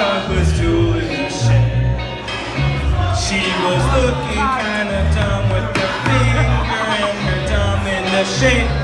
sharpest tool in the shed. She was looking kinda dumb with her finger and her thumb in the shape